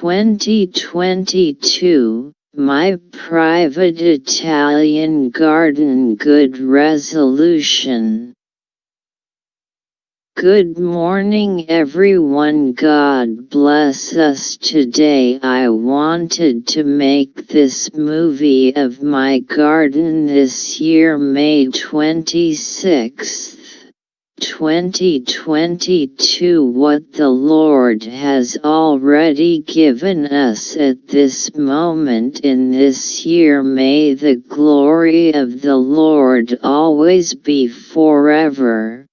2022, my private Italian garden good resolution. Good morning everyone God bless us today I wanted to make this movie of my garden this year May 26th. 2022 What the Lord has already given us at this moment in this year may the glory of the Lord always be forever.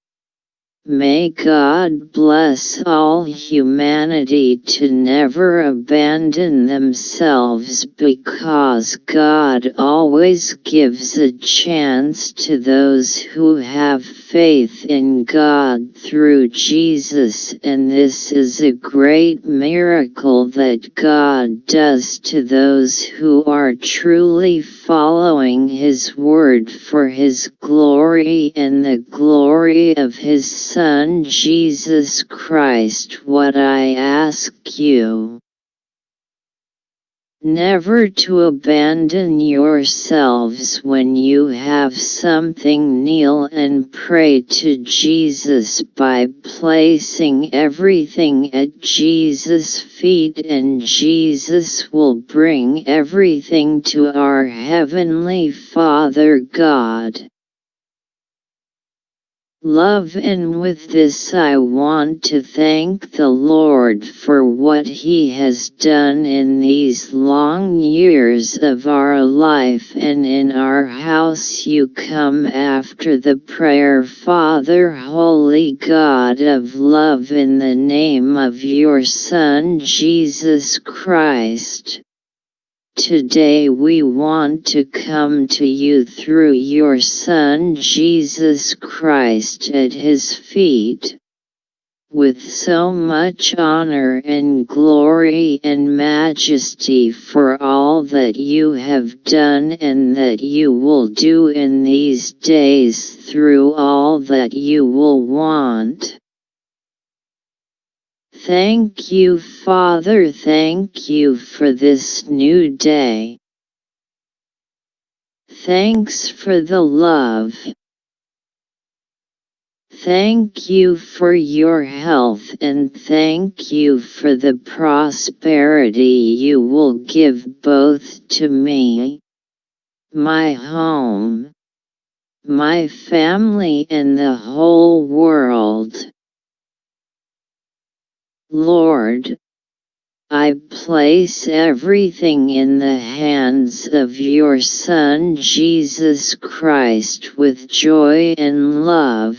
May God bless all humanity to never abandon themselves because God always gives a chance to those who have faith in God through Jesus and this is a great miracle that God does to those who are truly following His word for His glory and the glory of His Son Jesus Christ what I ask you. Never to abandon yourselves when you have something kneel and pray to Jesus by placing everything at Jesus' feet and Jesus will bring everything to our Heavenly Father God. Love and with this I want to thank the Lord for what He has done in these long years of our life and in our house you come after the prayer Father Holy God of love in the name of your Son Jesus Christ. Today we want to come to you through your Son Jesus Christ at his feet. With so much honor and glory and majesty for all that you have done and that you will do in these days through all that you will want. Thank you Father thank you for this new day. Thanks for the love. Thank you for your health and thank you for the prosperity you will give both to me, my home, my family and the whole world. Lord, I place everything in the hands of your Son Jesus Christ with joy and love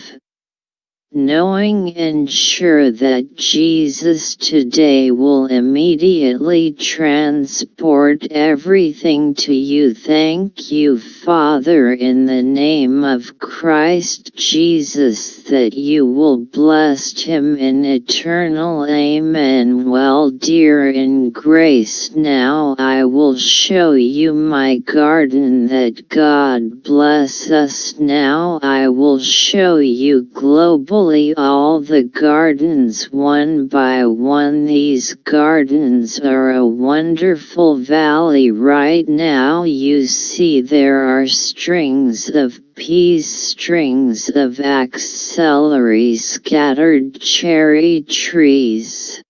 knowing and sure that Jesus today will immediately transport everything to you. Thank you, Father, in the name of Christ Jesus, that you will bless him in eternal Amen. Well, dear in grace, now I will show you my garden that God bless us. Now I will show you globally all the gardens one by one these gardens are a wonderful valley right now you see there are strings of peas strings of axillary scattered cherry trees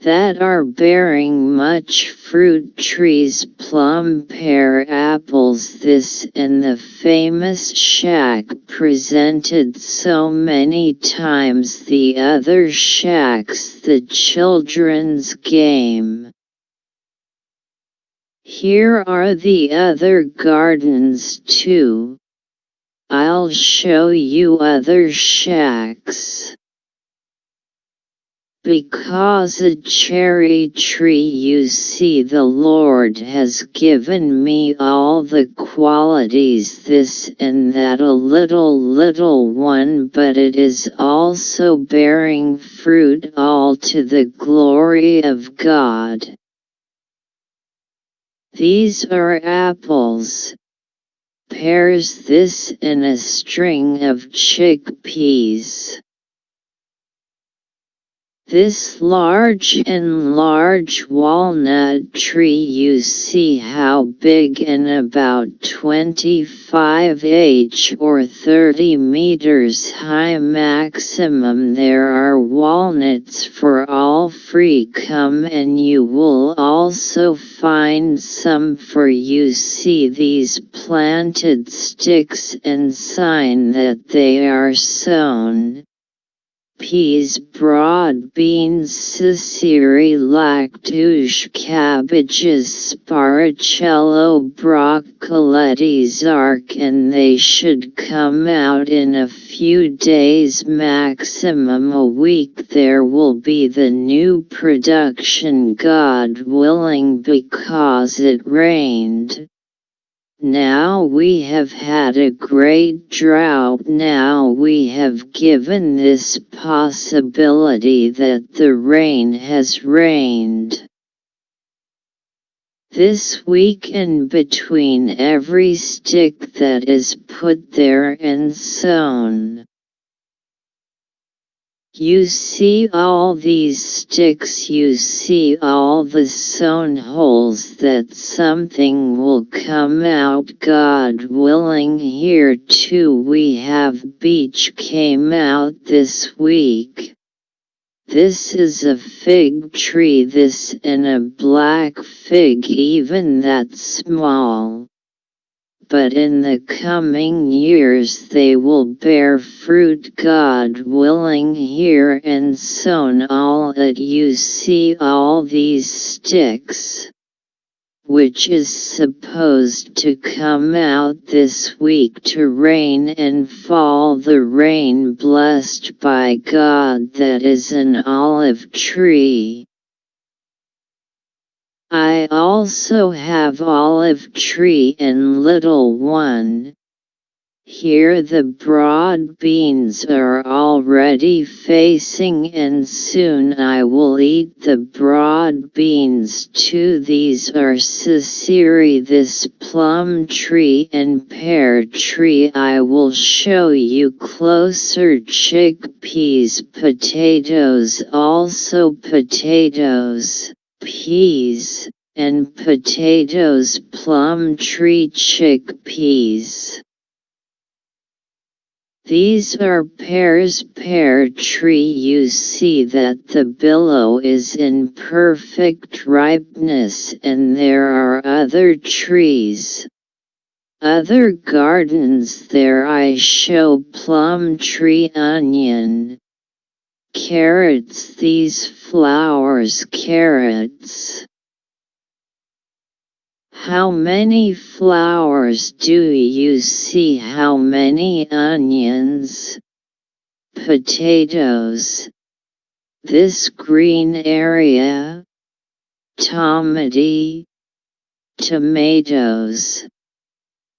that are bearing much fruit. Trees plum pear apples. This and the famous shack presented so many times. The other shacks the children's game. Here are the other gardens too. I'll show you other shacks. Because a cherry tree you see the Lord has given me all the qualities this and that a little little one but it is also bearing fruit all to the glory of God. These are apples, pears this and a string of chickpeas. This large and large walnut tree you see how big and about 25 h or 30 meters high maximum. There are walnuts for all free come and you will also find some for you. See these planted sticks and sign that they are sown peas broad beans Ciceri lactuche cabbages sparacello broccoletti zark and they should come out in a few days maximum a week there will be the new production God willing because it rained. Now we have had a great drought now we have given this possibility that the rain has rained. This week and between every stick that is put there and sown. You see all these sticks you see all the sown holes that something will come out God willing here too we have beech came out this week. This is a fig tree this and a black fig even that small but in the coming years they will bear fruit God willing here and sown all that you see all these sticks which is supposed to come out this week to rain and fall the rain blessed by God that is an olive tree. I also have olive tree and little one. Here the broad beans are already facing and soon I will eat the broad beans too. These are Ciceri this plum tree and pear tree I will show you. Closer chickpeas potatoes also potatoes peas, and potatoes plum tree chickpeas. These are pears pear tree you see that the billow is in perfect ripeness and there are other trees. Other gardens there I show plum tree onion, carrots these flowers carrots. How many flowers do you see? How many onions? Potatoes. This green area. Tomati. Tomatoes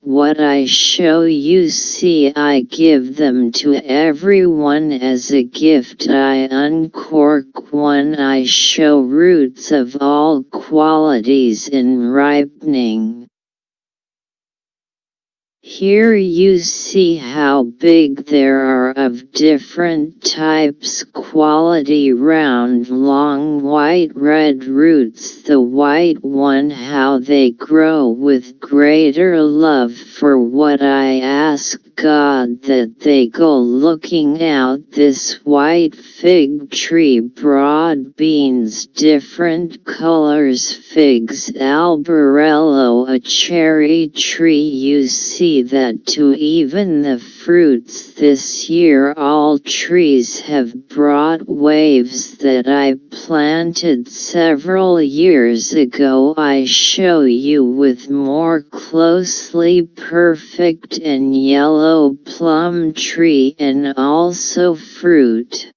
what I show you see I give them to everyone as a gift I uncork one I show roots of all qualities in ripening. Here you see how big there are of different types quality round long white red roots the white one how they grow with greater love for what I ask God that they go looking out this white fig tree broad beans different colors figs albarello a cherry tree you see that to even the fruits this year all trees have brought waves that I planted several years ago I show you with more closely perfect and yellow plum tree and also fruit.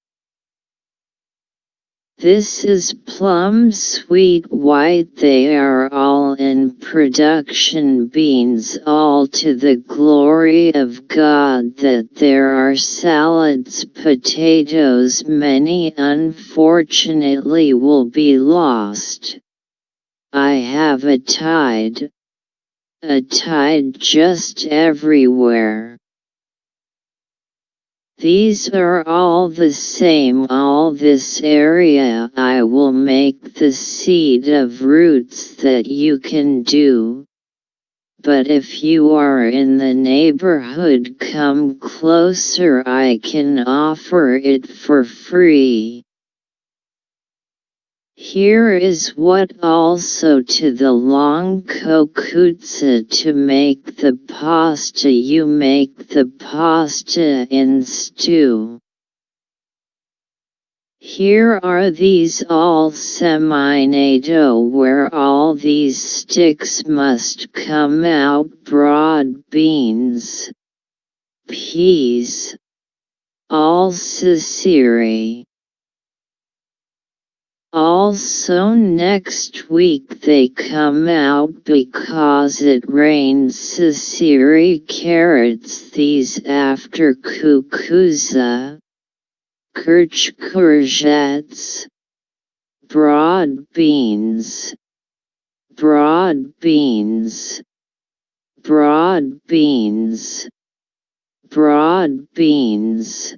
This is plum sweet white they are all in production beans all to the glory of God that there are salads potatoes many unfortunately will be lost. I have a tide. A tide just everywhere. These are all the same all this area I will make the seed of roots that you can do. But if you are in the neighborhood come closer I can offer it for free. Here is what also to the long kokutsa to make the pasta you make the pasta in stew. Here are these all seminato where all these sticks must come out broad beans, peas, all siciri. Also next week they come out because it rains Sicily carrots these after kukuza, kirch broad beans, broad beans, broad beans, broad beans,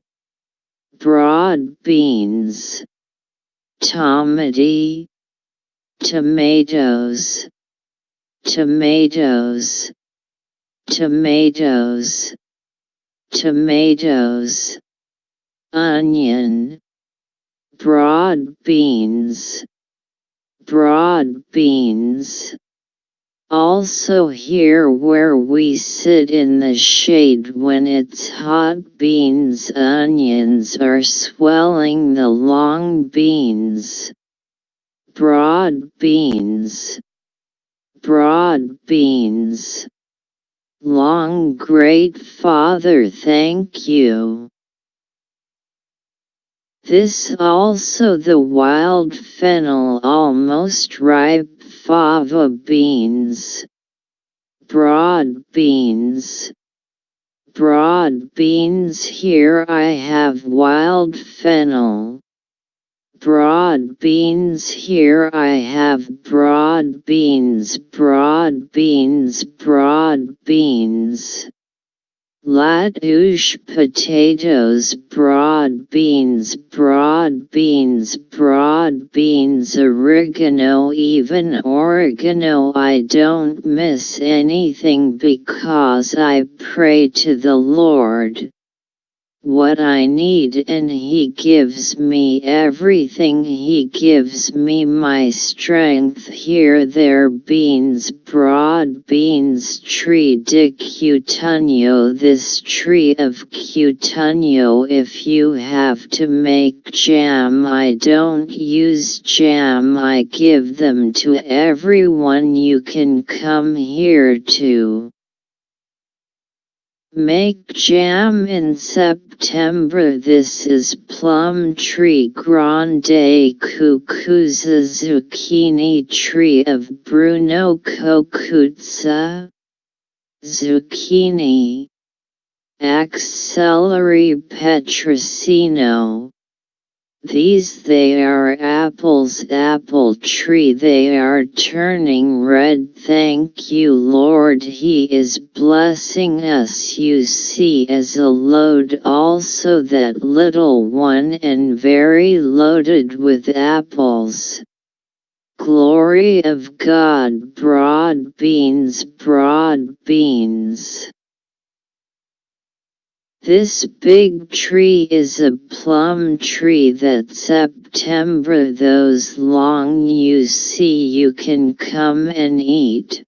broad beans tomati, tomatoes, tomatoes, tomatoes, tomatoes, onion, broad beans, broad beans. Also here where we sit in the shade when it's hot beans onions are swelling the long beans. Broad beans. Broad beans. Long great father thank you. This also the wild fennel almost ripe fava beans, broad beans. Broad beans here I have wild fennel. Broad beans here I have broad beans, broad beans, broad beans. Latouche potatoes broad beans broad beans broad beans oregano even oregano. I don't miss anything because I pray to the Lord what I need and He gives me everything. He gives me my strength. Here there beans broad beans tree de cutunio this tree of cutunio if you have to make jam I don't use jam. I give them to everyone you can come here to. Make jam in September. This is plum tree grande cucuza zucchini tree of Bruno Kokutsa Zucchini. Axillary petricino these they are apples apple tree they are turning red thank you Lord He is blessing us you see as a load also that little one and very loaded with apples. Glory of God broad beans broad beans. This big tree is a plum tree that September those long you see you can come and eat.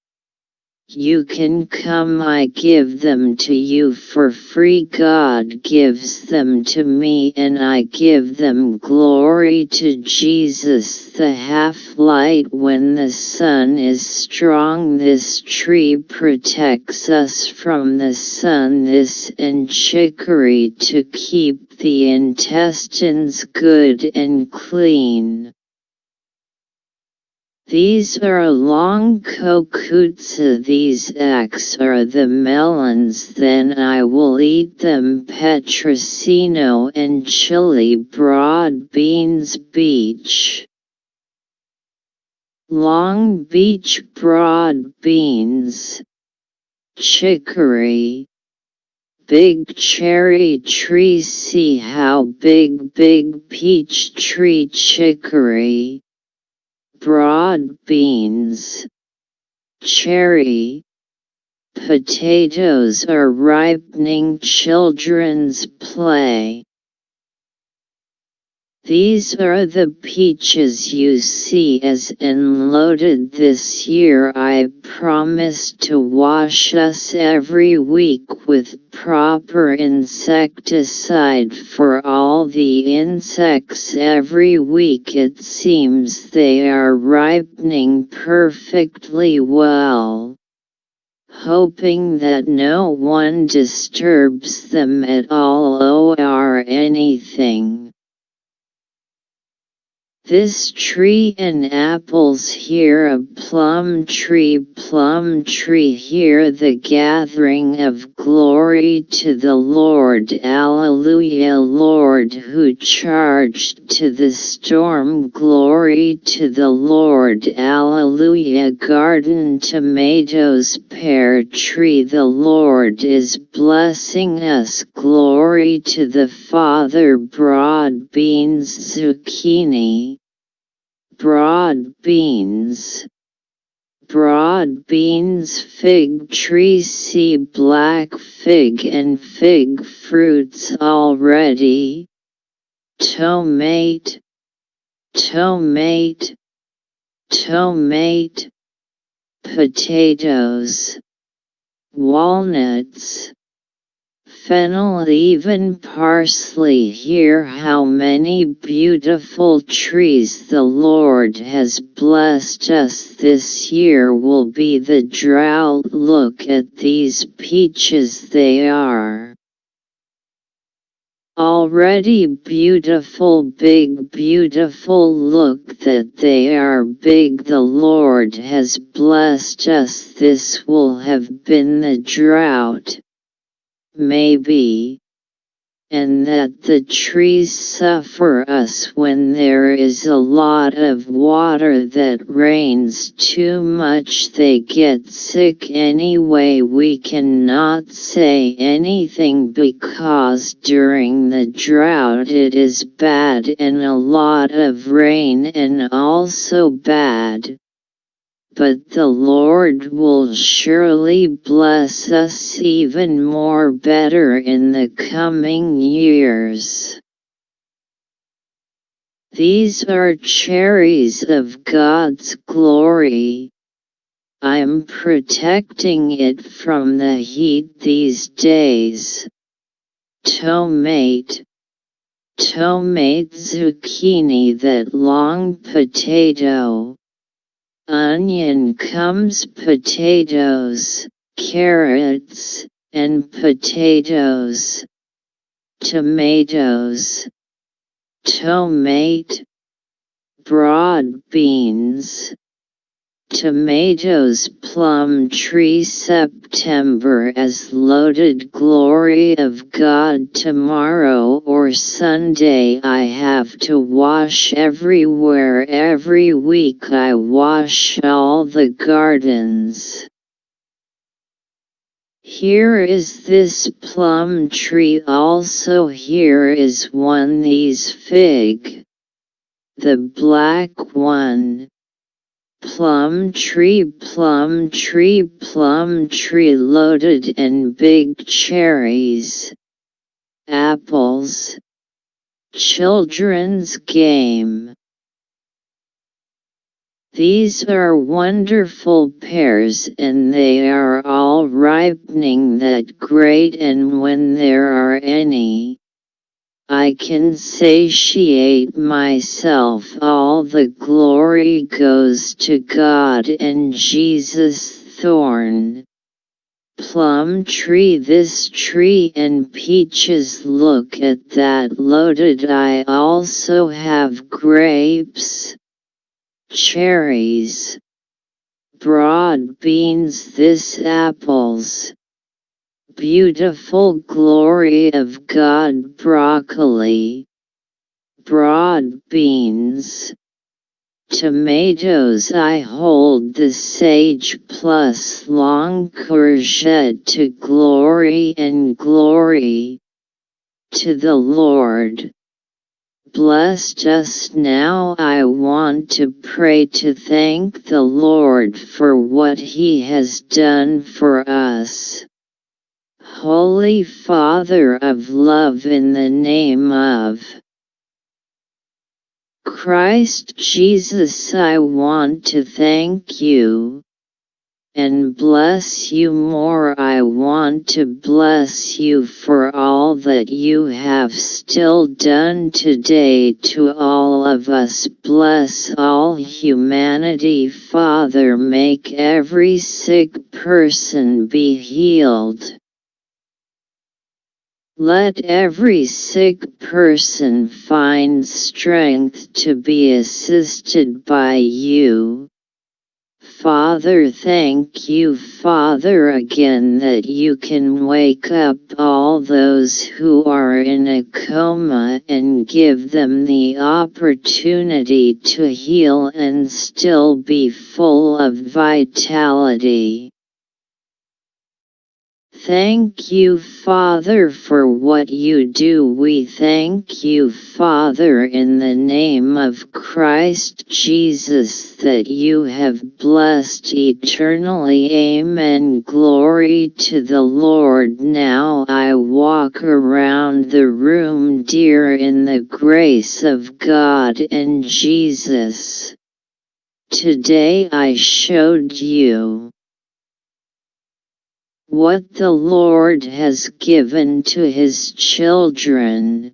You can come I give them to you for free. God gives them to me and I give them glory to Jesus the half-light. When the sun is strong this tree protects us from the sun. This and chicory to keep the intestines good and clean. These are long kokutsa these X are the melons then I will eat them petricino and chili broad beans beach. Long beach broad beans. Chicory big cherry tree see how big big peach tree chicory. Broad beans. Cherry. Potatoes are ripening children's play. These are the peaches you see as unloaded this year. I promise to wash us every week with proper insecticide for all the insects every week. It seems they are ripening perfectly well. Hoping that no one disturbs them at all or anything. This tree and apples here a plum tree plum tree here the gathering of glory to the Lord Alleluia Lord who charged to the storm glory to the Lord Alleluia garden tomatoes pear tree the Lord is blessing us glory to the Father broad beans zucchini broad beans. Broad beans fig tree see black fig and fig fruits already. Tomate, tomate, tomate, potatoes, walnuts, fennel even parsley. Hear how many beautiful trees the Lord has blessed us. This year will be the drought. Look at these peaches they are. Already beautiful. Big beautiful. Look that they are big. The Lord has blessed us. This will have been the drought maybe, and that the trees suffer us when there is a lot of water that rains too much they get sick anyway. We cannot say anything because during the drought it is bad and a lot of rain and also bad but the Lord will surely bless us even more better in the coming years. These are cherries of God's glory. I'm protecting it from the heat these days. Tomate Tomate zucchini that long potato onion comes potatoes, carrots, and potatoes, tomatoes, tomate, broad beans, Tomatoes Plum Tree September as loaded glory of God tomorrow or Sunday I have to wash everywhere every week I wash all the gardens. Here is this plum tree also here is one these fig. The black one plum tree plum tree plum tree loaded in big cherries. Apples. Children's game. These are wonderful pears and they are all ripening that great and when there are any I can satiate myself. All the glory goes to God and Jesus thorn. Plum tree This tree and peaches look at that loaded I also have grapes, cherries, broad beans This apples beautiful glory of God broccoli, broad beans, Tomatoes I hold the sage plus long courgette to glory and glory to the Lord. Bless just now I want to pray to thank the Lord for what he has done for us. Holy Father of love in the name of Christ Jesus I want to thank you and bless you more. I want to bless you for all that you have still done today to all of us. Bless all humanity, Father. Make every sick person be healed. Let every sick person find strength to be assisted by you. Father thank you Father again that you can wake up all those who are in a coma and give them the opportunity to heal and still be full of vitality. Thank you Father for what you do. We thank you Father in the name of Christ Jesus that you have blessed eternally. Amen. Glory to the Lord. Now I walk around the room dear in the grace of God and Jesus. Today I showed you what the Lord has given to his children.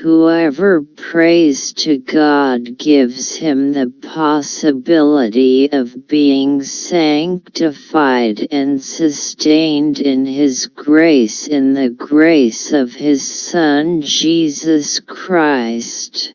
Whoever prays to God gives him the possibility of being sanctified and sustained in his grace in the grace of his Son Jesus Christ.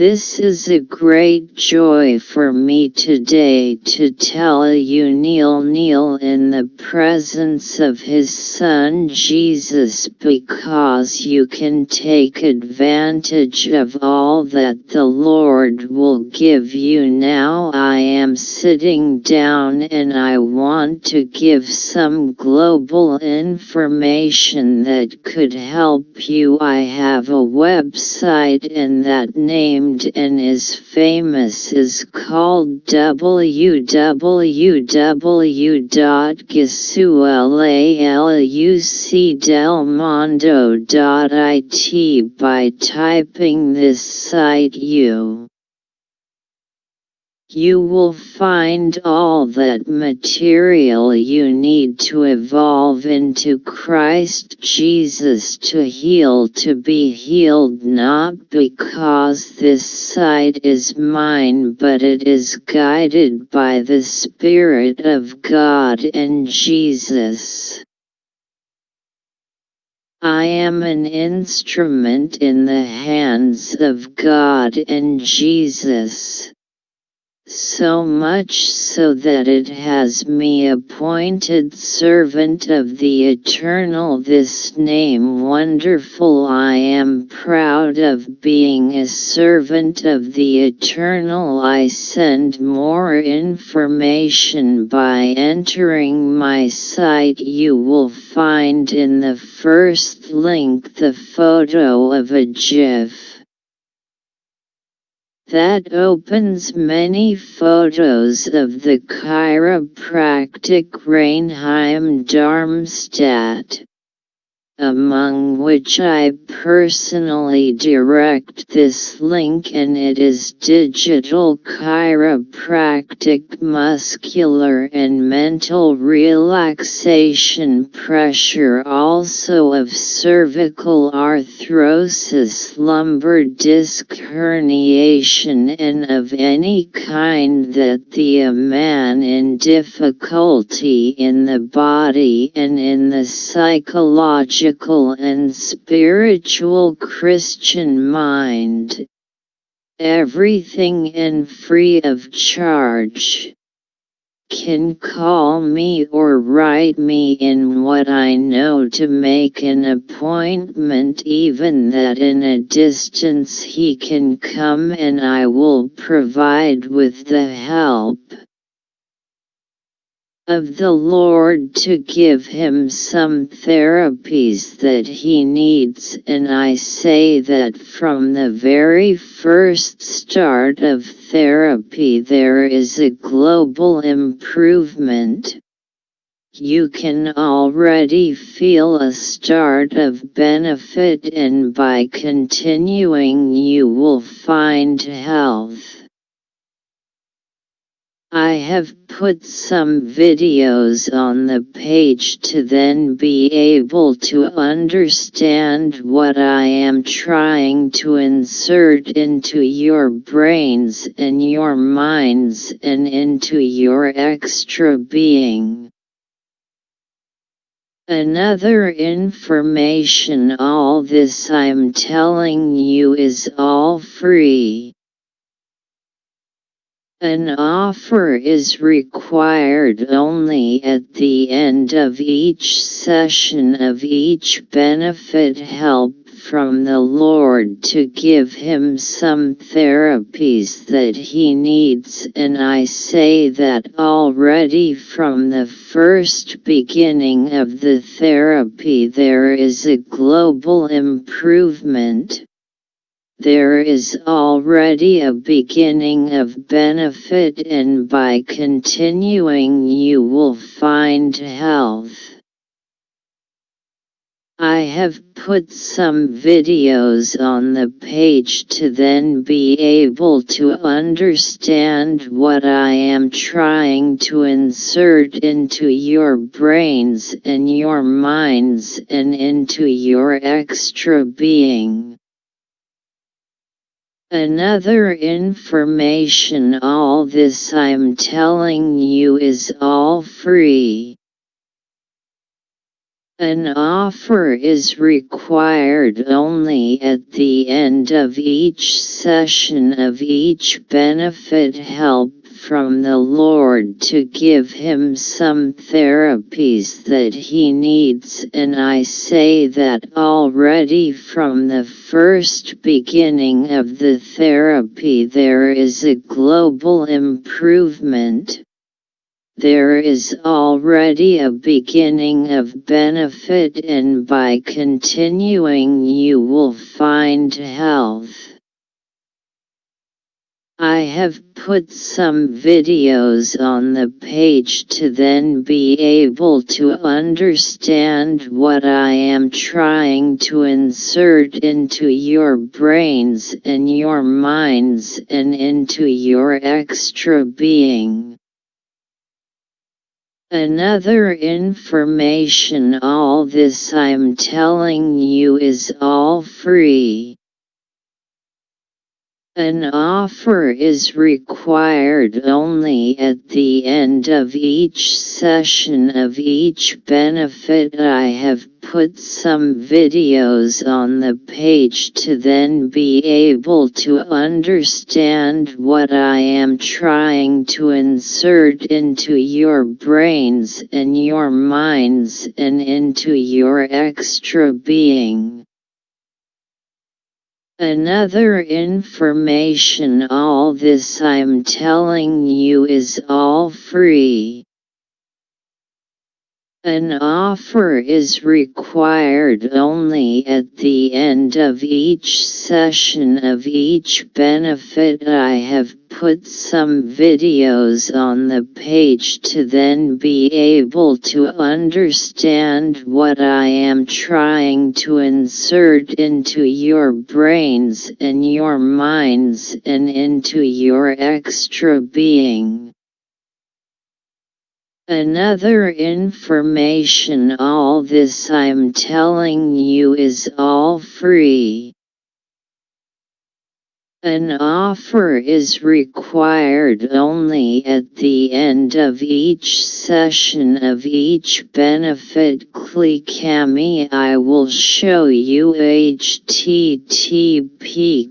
This is a great joy for me today to tell you kneel kneel in the presence of his son Jesus because you can take advantage of all that the Lord will give you. Now I am sitting down and I want to give some global information that could help you. I have a website and that name and is famous is called www.gisualucdelmondo.it by typing this site you you will find all that material you need to evolve into Christ Jesus to heal to be healed not because this site is mine but it is guided by the Spirit of God and Jesus. I am an instrument in the hands of God and Jesus so much so that it has me appointed servant of the eternal. This name wonderful I am proud of being a servant of the eternal. I send more information by entering my site. You will find in the first link the photo of a GIF that opens many photos of the chiropractic Reinheim Darmstadt among which I personally direct this link and it is digital chiropractic muscular and mental relaxation pressure also of cervical arthrosis lumbar disc herniation and of any kind that the man in difficulty in the body and in the psychological and spiritual Christian mind. Everything and free of charge. can call me or write me in what I know to make an appointment even that in a distance he can come and I will provide with the help of the Lord to give him some therapies that he needs and I say that from the very first start of therapy there is a global improvement. You can already feel a start of benefit and by continuing you will find health. I have put some videos on the page to then be able to understand what I am trying to insert into your brains and your minds and into your extra being. Another information all this I'm telling you is all free. An offer is required only at the end of each session of each benefit help from the Lord to give him some therapies that he needs. And I say that already from the first beginning of the therapy there is a global improvement there is already a beginning of benefit and by continuing you will find health. I have put some videos on the page to then be able to understand what I am trying to insert into your brains and your minds and into your extra being. Another information all this I'm telling you is all free. An offer is required only at the end of each session of each benefit help from the Lord to give him some therapies that he needs and I say that already from the first beginning of the therapy there is a global improvement. There is already a beginning of benefit and by continuing you will find health. I have put some videos on the page to then be able to understand what I am trying to insert into your brains and your minds and into your extra being. Another information all this I'm telling you is all free. An offer is required only at the end of each session of each benefit I have put some videos on the page to then be able to understand what I am trying to insert into your brains and your minds and into your extra being. Another information all this I'm telling you is all free. An offer is required only at the end of each session of each benefit I have put some videos on the page to then be able to understand what I am trying to insert into your brains and your minds and into your extra being. Another information all this I'm telling you is all free. An offer is required only at the end of each session of each benefit click. I will show you http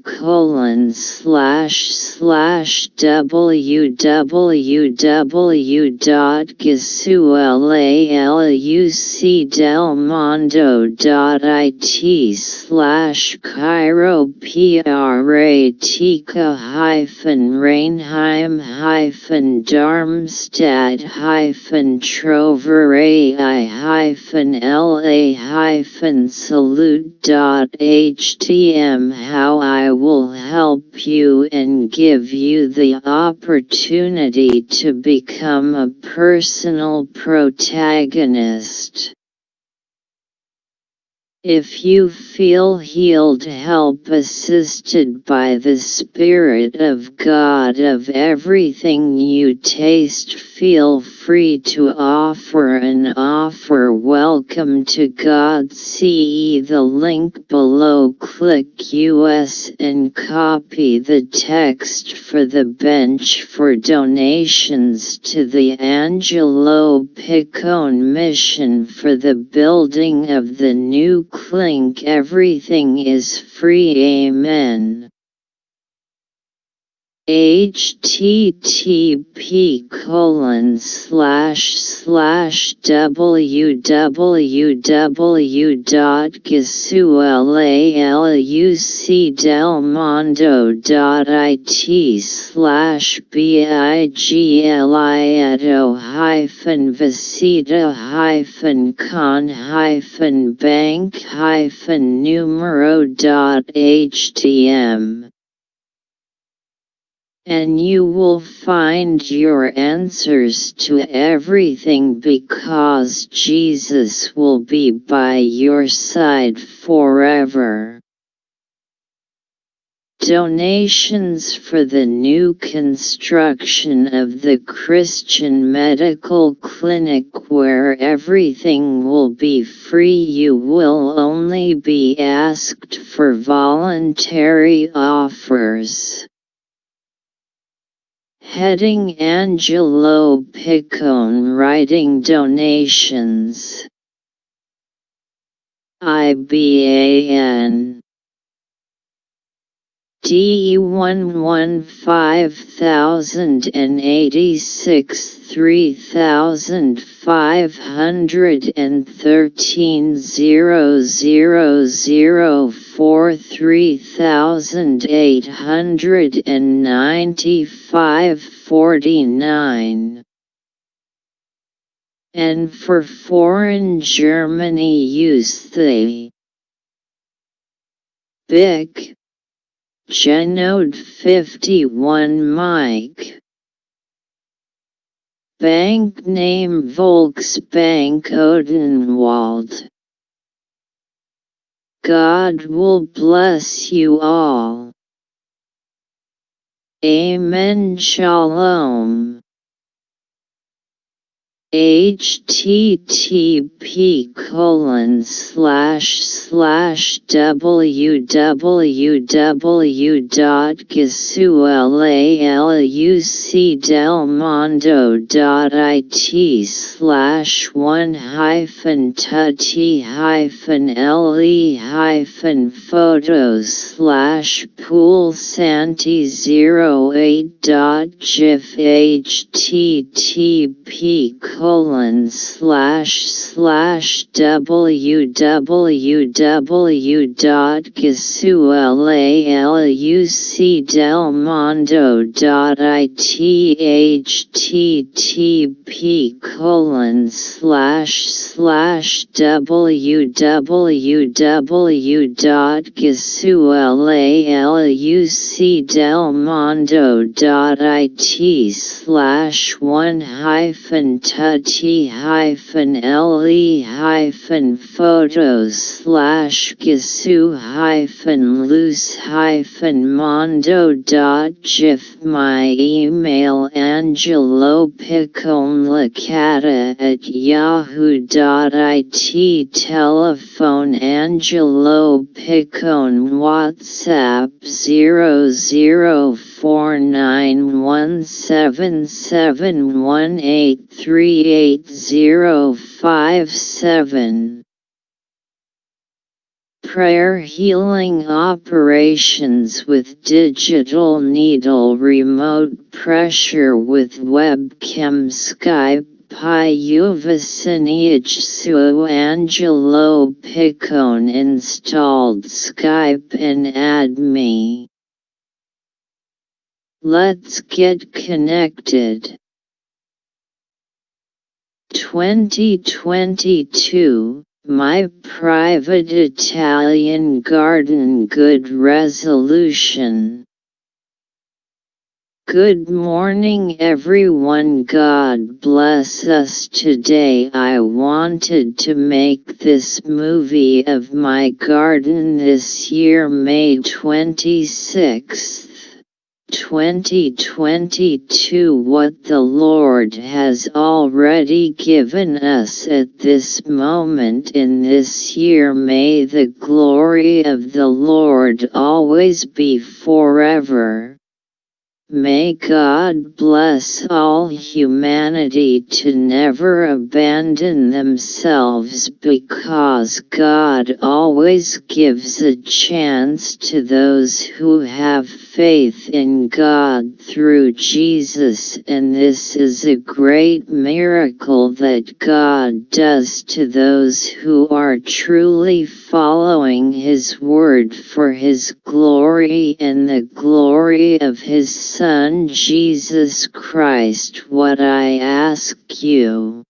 colon slash slash www.gisuellalucdelmondo.it slash chiropra Tika hyphen Reinheim hyphen Darmstadt hyphen Troverai hyphen LA hyphen salute dot htm how I will help you and give you the opportunity to become a personal protagonist. If you feel healed help assisted by the Spirit of God of everything you taste feel free to offer an offer. Welcome to God. See the link below. Click US and copy the text for the bench for donations to the Angelo Piccone mission. For the building of the new clink everything is free. Amen http colon slash slash www.gisuellalucdelmondo.it slash biglieto hyphen visita hyphen con hyphen bank hyphen numero dot htm and you will find your answers to everything because Jesus will be by your side forever. Donations for the new construction of the Christian Medical Clinic where everything will be free you will only be asked for voluntary offers. Heading Angelo Piccone writing donations. IBAN D one one five thousand and eighty six three thousand five hundred and thirteen zero zero zero four three thousand eight hundred and ninety five forty nine. And for foreign Germany use the BIC. Genode 51 Mike Bank name Volksbank Odenwald God will bless you all. Amen Shalom http colon slash slash www.gisuellalucdelmondo.it slash one hyphen tutti hyphen le hyphen photos slash pool santi 08 dot gif http colon slash slash www.gisuellalucdelmondo.it http colon slash slash www.gisuellalucdelmondo.it slash one hyphen hyphen le hyphen photos slash gisu hyphen loose hyphen mondo dot gif my email angelo at yahoo dot it telephone angelo piccone whatsapp 00 four nine one seven seven one eight three eight zero five seven. Prayer Healing Operations with Digital Needle Remote Pressure with Webcam Skype Pyuvasiniach Su Angelo Piccone installed Skype and add me. Let's get connected. 2022 My private Italian garden good resolution. Good morning everyone God bless us today I wanted to make this movie of my garden this year May 26th. 2022 What the Lord has already given us at this moment in this year may the glory of the Lord always be forever. May God bless all humanity to never abandon themselves because God always gives a chance to those who have faith in God through Jesus and this is a great miracle that God does to those who are truly following His word for His glory and the glory of His Son Jesus Christ what I ask you.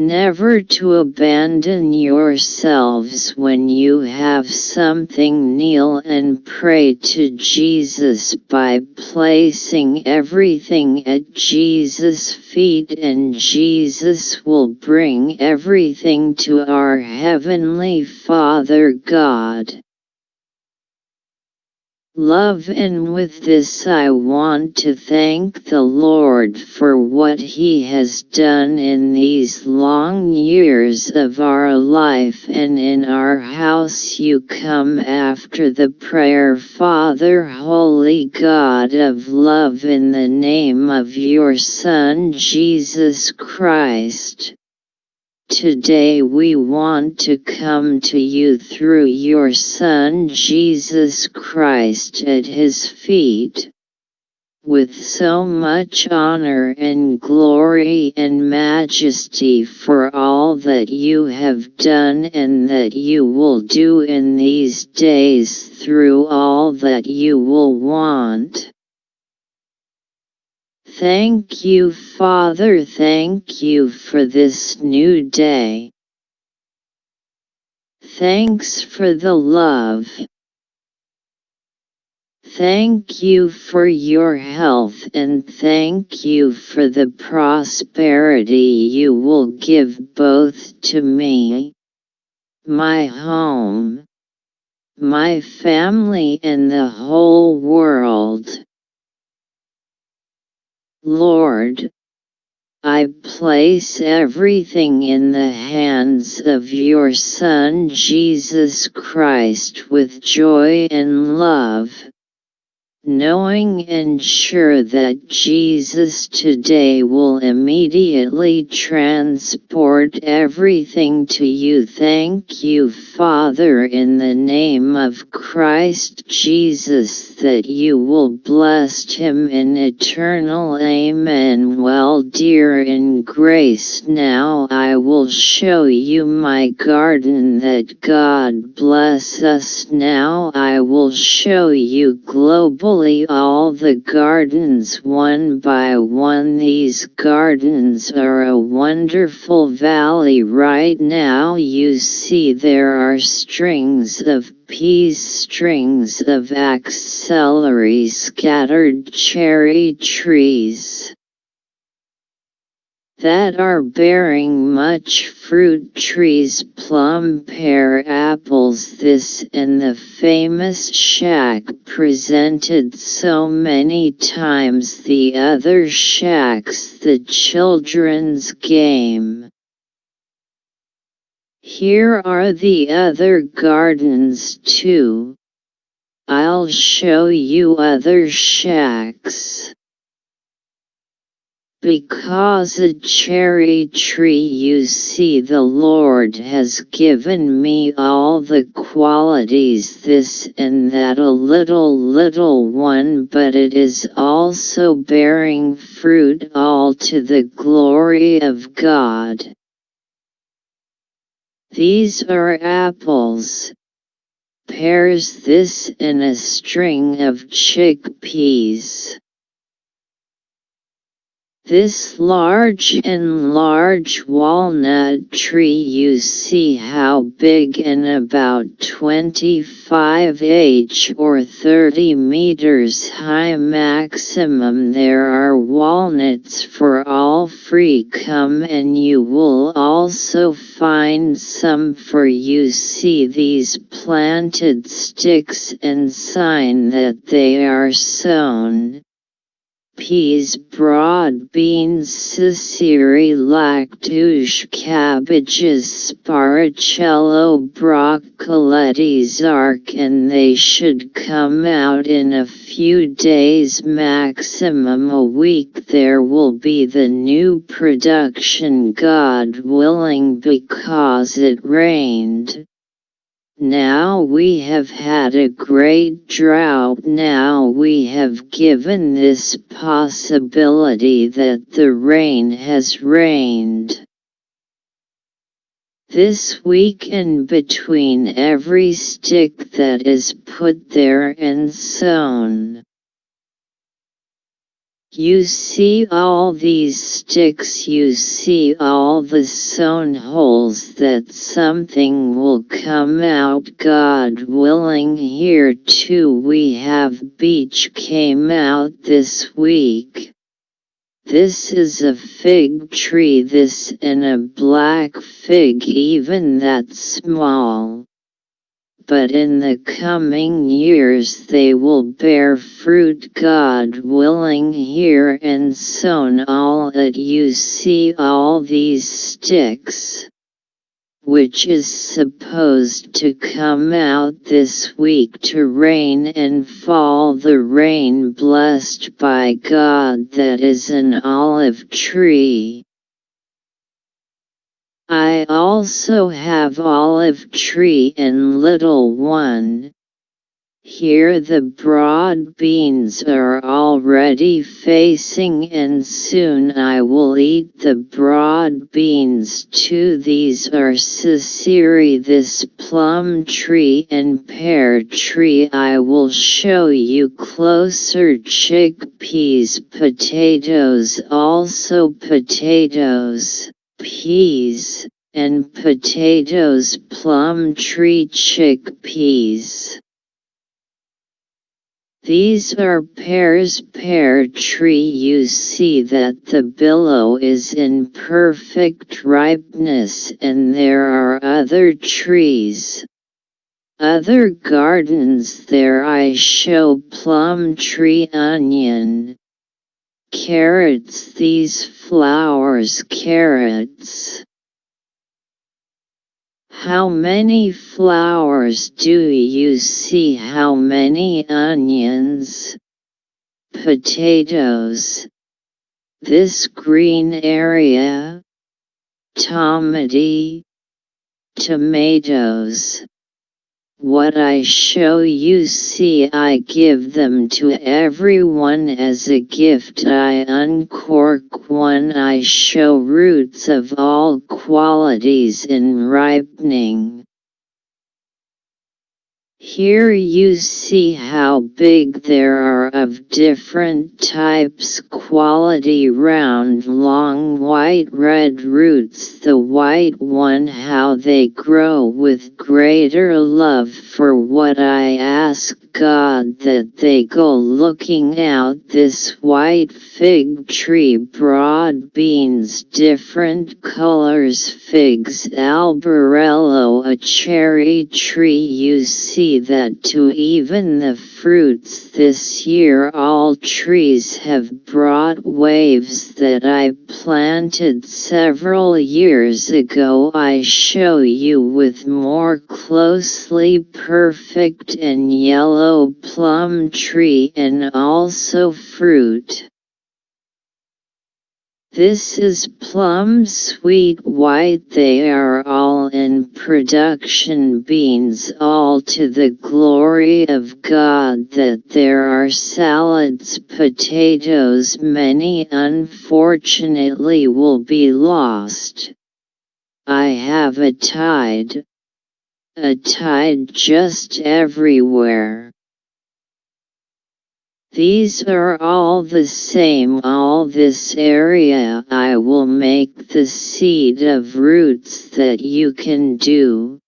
Never to abandon yourselves when you have something kneel and pray to Jesus by placing everything at Jesus' feet and Jesus will bring everything to our Heavenly Father God. Love and with this I want to thank the Lord for what He has done in these long years of our life and in our house you come after the prayer Father Holy God of love in the name of your Son Jesus Christ. Today we want to come to you through your Son Jesus Christ at his feet. With so much honor and glory and majesty for all that you have done and that you will do in these days through all that you will want. Thank you Father thank you for this new day. Thanks for the love. Thank you for your health and thank you for the prosperity you will give both to me, my home, my family and the whole world. Lord, I place everything in the hands of your Son Jesus Christ with joy and love knowing and sure that Jesus today will immediately transport everything to you. Thank you, Father, in the name of Christ Jesus, that you will bless him in eternal Amen. Well, dear in grace, now I will show you my garden that God bless us. Now I will show you global all the gardens one by one. These gardens are a wonderful valley right now. You see there are strings of peas, strings of celery, scattered cherry trees. That are bearing much fruit trees plum pear apples this and the famous shack presented so many times the other shacks the children's game. Here are the other gardens too. I'll show you other shacks. Because a cherry tree you see the Lord has given me all the qualities this and that a little little one but it is also bearing fruit all to the glory of God. These are apples, pears this and a string of chickpeas. This large and large walnut tree you see how big and about 25 h or 30 meters high maximum there are walnuts for all free come and you will also find some for you. See these planted sticks and sign that they are sown peas broad beans Sicily lactuche cabbages sparacello broccoletti arc and they should come out in a few days maximum a week there will be the new production God willing because it rained. Now we have had a great drought now we have given this possibility that the rain has rained. This week in between every stick that is put there and sown. You see all these sticks you see all the sown holes that something will come out God willing here too we have beech came out this week. This is a fig tree this and a black fig even that small but in the coming years they will bear fruit God willing here and sown all you see all these sticks which is supposed to come out this week to rain and fall the rain blessed by God that is an olive tree. I also have olive tree and little one. Here the broad beans are already facing and soon I will eat the broad beans too. These are Sicily this plum tree and pear tree I will show you. Closer chickpeas potatoes also potatoes peas, and potatoes plum tree chickpeas. These are pears pear tree you see that the billow is in perfect ripeness and there are other trees. Other gardens there I show plum tree onion, carrots these flowers carrots. How many flowers do you see? How many onions potatoes? This green area tomati tomatoes what I show you see I give them to everyone as a gift I uncork one I show roots of all qualities in ripening. Here you see how big there are of different types quality round long white red roots the white one how they grow with greater love for what I ask God that they go looking out this white fig tree broad beans different colors figs albarello a cherry tree. You see that to even the fruits this year all trees have brought waves that I planted several years ago. I show you with more closely perfect and yellow plum tree and also fruit. This is plum sweet white they are all in production beans all to the glory of God that there are salads potatoes many unfortunately will be lost. I have a tide. A tide just everywhere. These are all the same all this area I will make the seed of roots that you can do.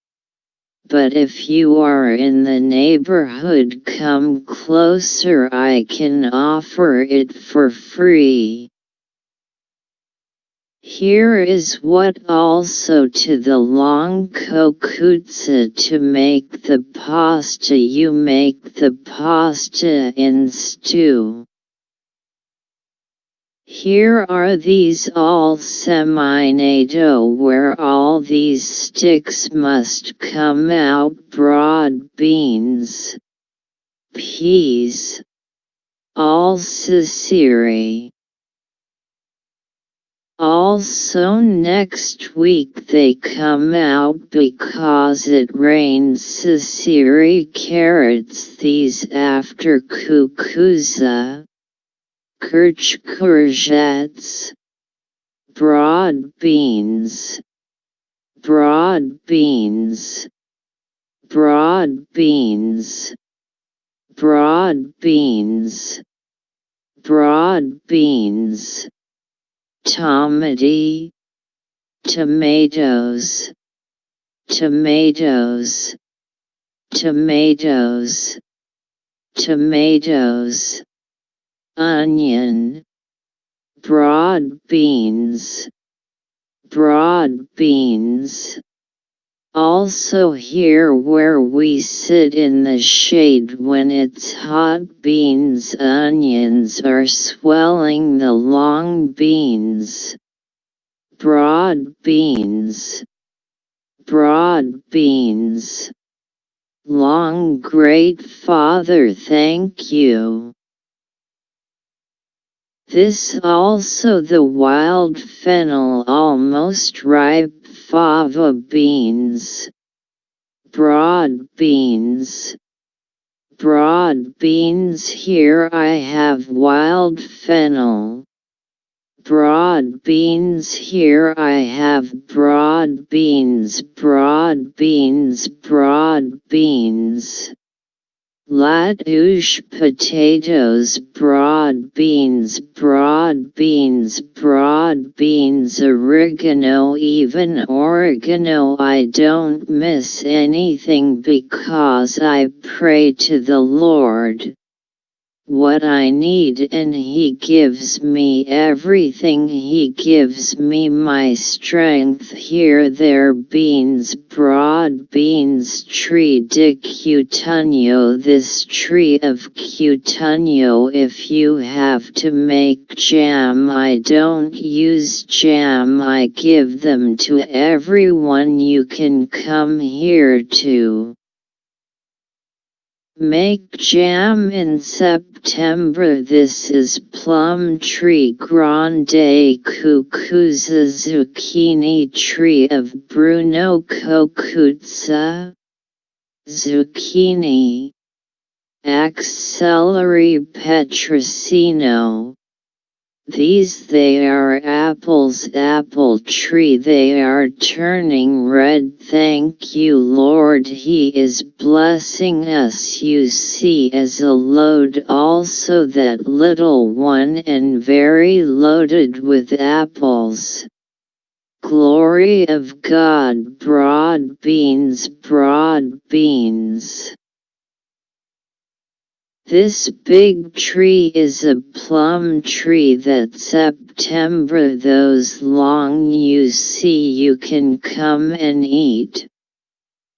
But if you are in the neighborhood come closer I can offer it for free. Here is what also to the long kokutsa to make the pasta you make the pasta in stew. Here are these all semi-NATO where all these sticks must come out broad beans, peas, all sisiri. Also next week they come out because it rains. Sisiri carrots these after kukuza, kirch courgettes, broad beans, broad beans, broad beans, broad beans, broad beans tomati, tomatoes, tomatoes, tomatoes, tomatoes, onion, broad beans, broad beans. Also here where we sit in the shade when it's hot beans onions are swelling the long beans. Broad beans. Broad beans. Long great father thank you. This also the wild fennel almost ripe fava beans, broad beans, broad beans here I have wild fennel. Broad beans here I have broad beans broad beans broad beans. Latouche potatoes broad beans broad beans broad beans oregano even oregano. I don't miss anything because I pray to the Lord what I need and He gives me everything. He gives me my strength. Here there beans broad beans tree de cutunio this tree of cutunio if you have to make jam I don't use jam. I give them to everyone you can come here to. Make jam in September. This is plum tree grande cucuza zucchini tree of Bruno Kokutsa Zucchini. Axillary petrosino these they are apples apple tree they are turning red thank you Lord He is blessing us you see as a load also that little one and very loaded with apples. Glory of God broad beans broad beans. This big tree is a plum tree that September those long you see you can come and eat.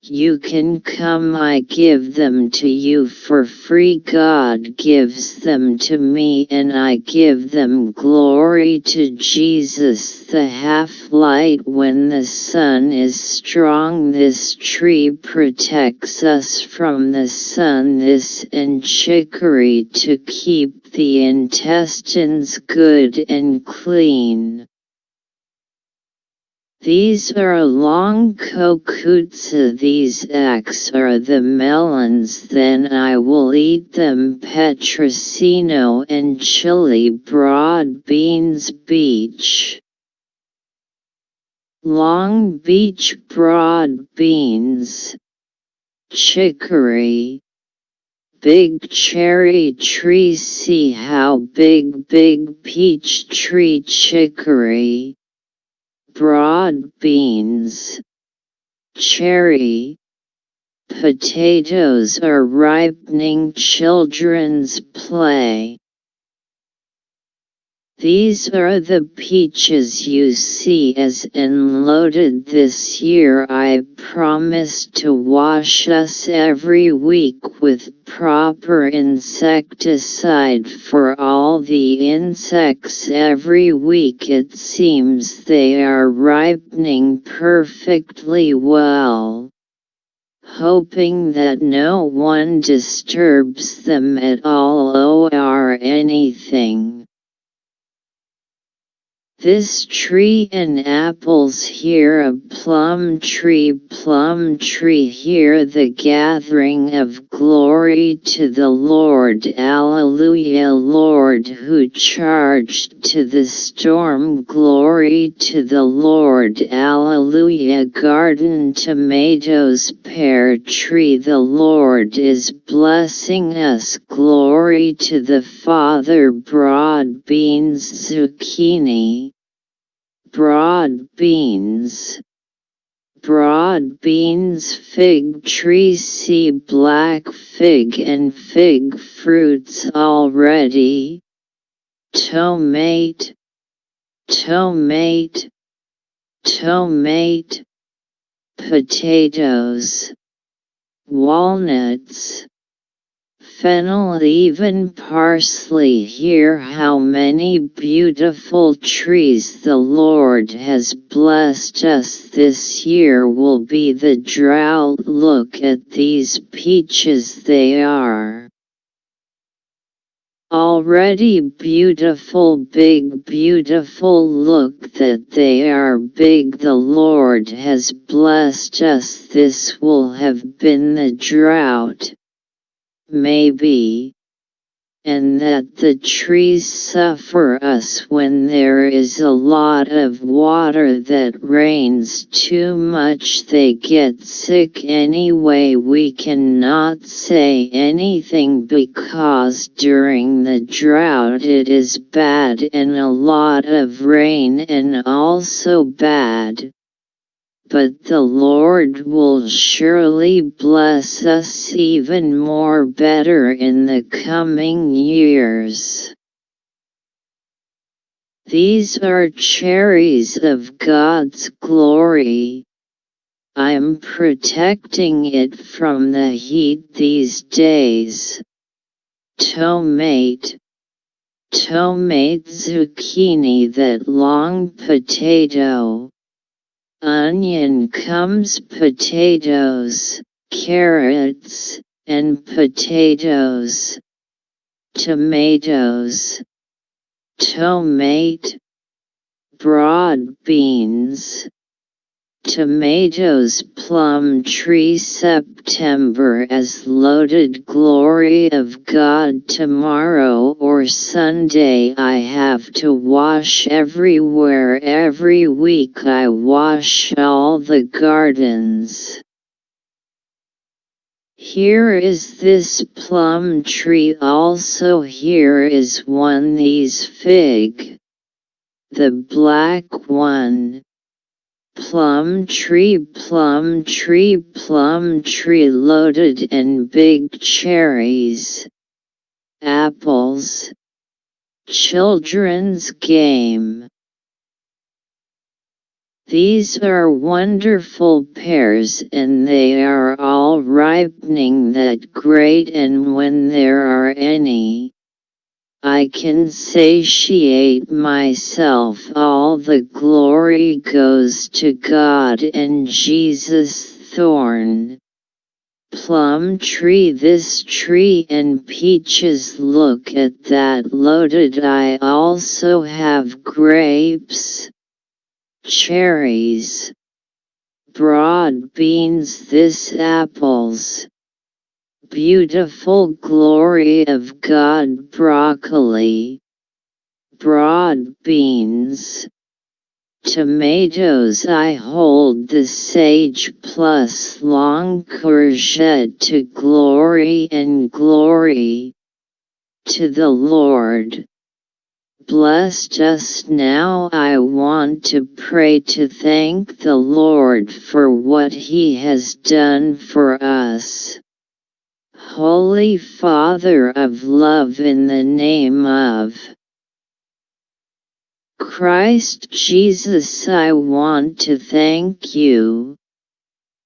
You can come I give them to you for free. God gives them to me and I give them glory to Jesus the half-light. When the sun is strong this tree protects us from the sun. This and chicory to keep the intestines good and clean. These are long kokutsa these X are the melons then I will eat them petrosino and chili broad beans beach. Long beach broad beans. Chicory. Big cherry tree see how big big peach tree chicory broad beans, cherry, potatoes are ripening children's play. These are the peaches you see as unloaded this year I promise to wash us every week with proper insecticide for all the insects every week it seems they are ripening perfectly well hoping that no one disturbs them at all or anything. This tree and apples here a plum tree plum tree here the gathering of glory to the Lord. Alleluia Lord who charged to the storm glory to the Lord. Alleluia garden tomatoes pear tree the Lord is blessing us. Glory to the Father broad beans zucchini broad beans. Broad beans fig tree see black fig and fig fruits already. Tomate, tomate, tomate, potatoes, walnuts, fennel even parsley. Hear how many beautiful trees the Lord has blessed us. This year will be the drought. Look at these peaches they are. Already beautiful. Big beautiful. Look that they are big. The Lord has blessed us. This will have been the drought maybe, and that the trees suffer us when there is a lot of water that rains too much they get sick anyway. We cannot say anything because during the drought it is bad and a lot of rain and also bad but the Lord will surely bless us even more better in the coming years. These are cherries of God's glory. I'm protecting it from the heat these days. Tomate Tomate zucchini that long potato onion comes potatoes, carrots, and potatoes, tomatoes, tomate, broad beans, Tomatoes plum tree September as loaded glory of God tomorrow or Sunday I have to wash everywhere every week I wash all the gardens. Here is this plum tree also here is one these fig. The black one plum tree plum tree plum tree loaded in big cherries apples. Children's game. These are wonderful pears and they are all ripening that great and when there are any, I can satiate myself. All the glory goes to God and Jesus thorn. Plum tree This tree and peaches look at that loaded. I also have grapes cherries, broad beans this apples, beautiful glory of God broccoli, broad beans, tomatoes I hold the sage plus long courgette to glory and glory to the Lord. Bless just now I want to pray to thank the Lord for what He has done for us. Holy Father of love in the name of Christ Jesus I want to thank you,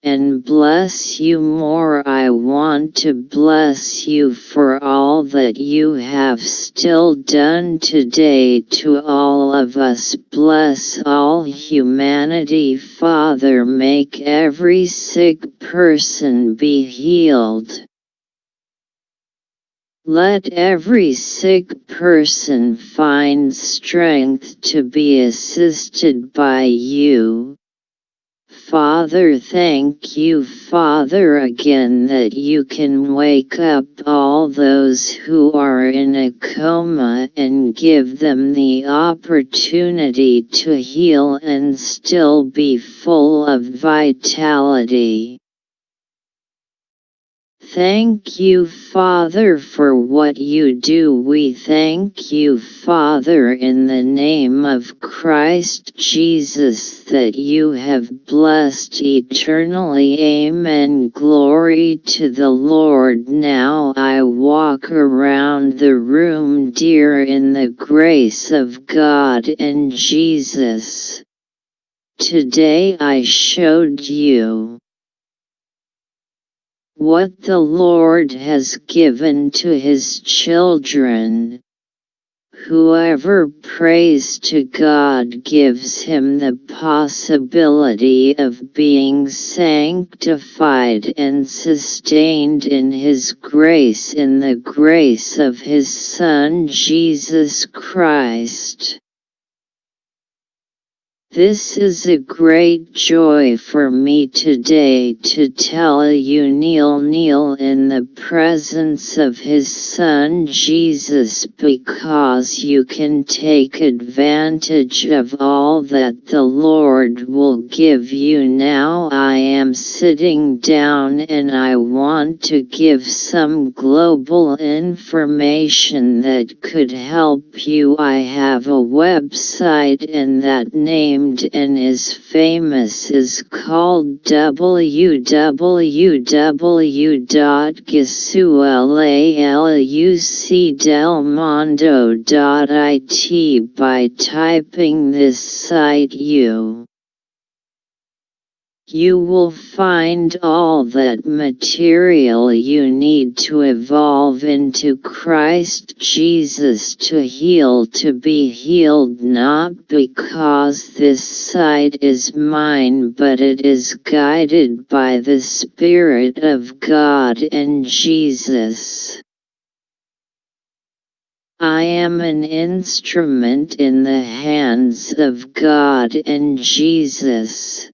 and bless you more. I want to bless you for all that you have still done today to all of us. Bless all humanity, Father. Make every sick person be healed. Let every sick person find strength to be assisted by you Father thank you Father again that you can wake up all those who are in a coma and give them the opportunity to heal and still be full of vitality. Thank you Father for what you do. We thank you Father in the name of Christ Jesus that you have blessed eternally. Amen. Glory to the Lord. Now I walk around the room dear in the grace of God and Jesus. Today I showed you what the Lord has given to his children. Whoever prays to God gives him the possibility of being sanctified and sustained in his grace in the grace of his Son Jesus Christ. This is a great joy for me today to tell you kneel kneel in the presence of his son Jesus because you can take advantage of all that the Lord will give you. Now I am sitting down and I want to give some global information that could help you. I have a website and that name and is famous is called www.gisualucdelmondo.it by typing this site you you will find all that material you need to evolve into Christ Jesus to heal to be healed not because this site is mine but it is guided by the Spirit of God and Jesus. I am an instrument in the hands of God and Jesus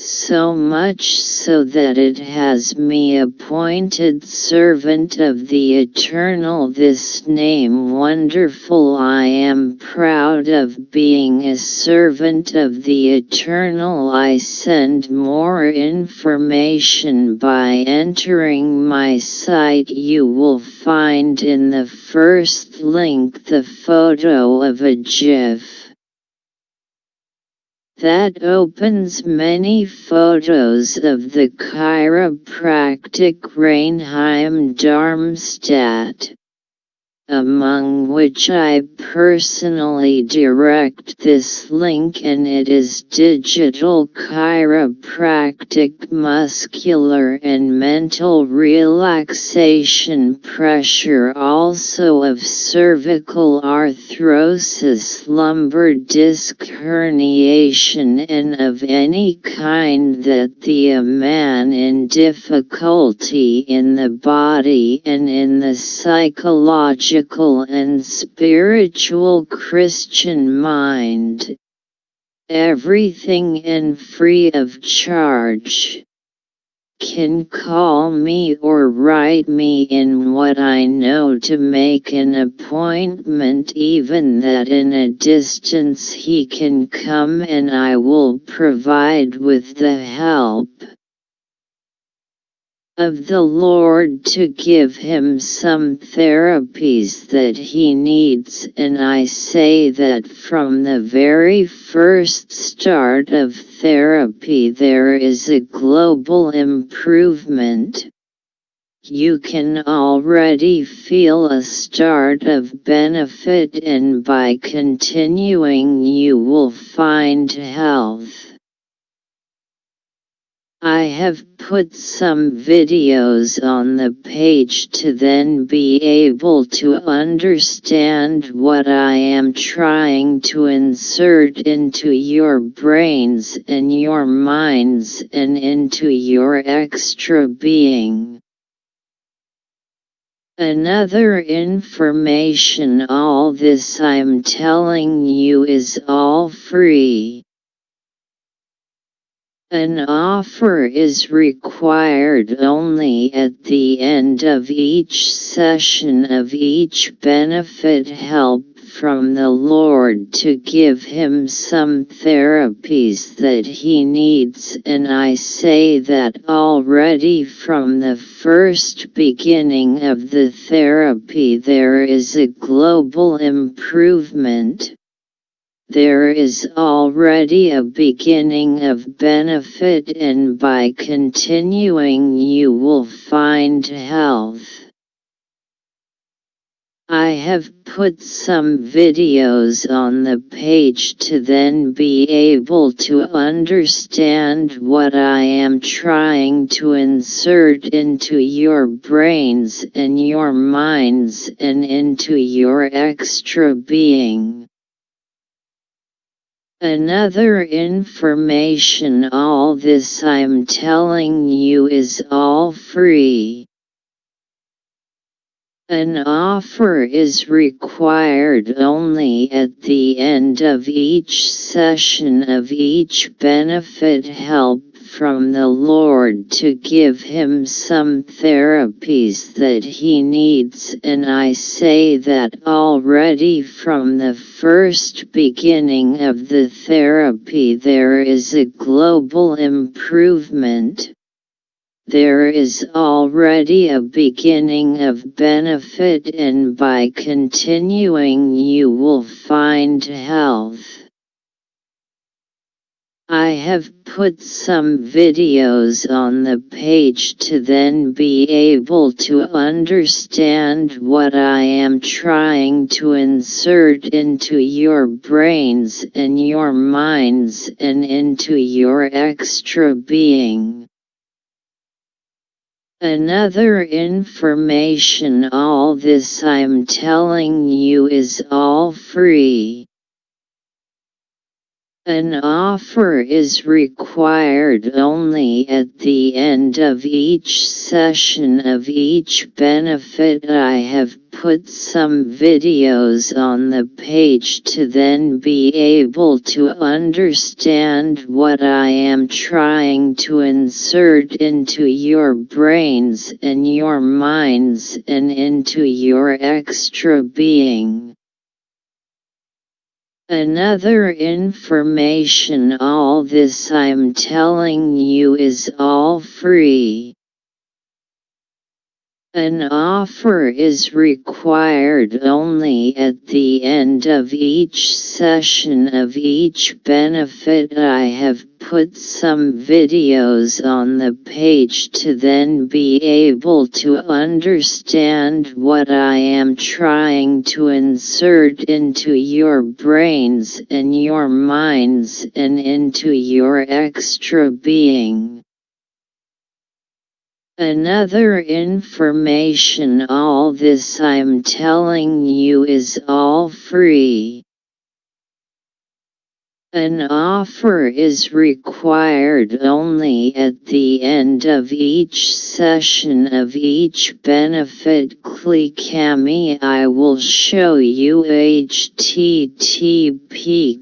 so much so that it has me appointed servant of the eternal. This name wonderful I am proud of being a servant of the eternal. I send more information by entering my site. You will find in the first link the photo of a GIF that opens many photos of the chiropractic Reinheim Darmstadt. Among which I personally direct this link and it is digital chiropractic muscular and mental relaxation pressure also of cervical arthrosis lumbar disc herniation and of any kind that the man in difficulty in the body and in the psychological and spiritual Christian mind. Everything and free of charge. Can call me or write me in what I know to make an appointment even that in a distance he can come and I will provide with the help of the Lord to give him some therapies that he needs and I say that from the very first start of therapy there is a global improvement. You can already feel a start of benefit and by continuing you will find health. I have put some videos on the page to then be able to understand what I am trying to insert into your brains and your minds and into your extra being. Another information all this I'm telling you is all free. An offer is required only at the end of each session of each benefit help from the Lord to give him some therapies that he needs. And I say that already from the first beginning of the therapy there is a global improvement there is already a beginning of benefit and by continuing you will find health. I have put some videos on the page to then be able to understand what I am trying to insert into your brains and your minds and into your extra being. Another information all this I'm telling you is all free. An offer is required only at the end of each session of each benefit help from the Lord to give him some therapies that he needs and I say that already from the first beginning of the therapy there is a global improvement. There is already a beginning of benefit and by continuing you will find health. I have put some videos on the page to then be able to understand what I am trying to insert into your brains and your minds and into your extra being. Another information all this I'm telling you is all free. An offer is required only at the end of each session of each benefit I have put some videos on the page to then be able to understand what I am trying to insert into your brains and your minds and into your extra being. Another information all this I'm telling you is all free. An offer is required only at the end of each session of each benefit I have put some videos on the page to then be able to understand what I am trying to insert into your brains and your minds and into your extra being. Another information all this I'm telling you is all free. An offer is required only at the end of each session of each benefit Clicami I will show you http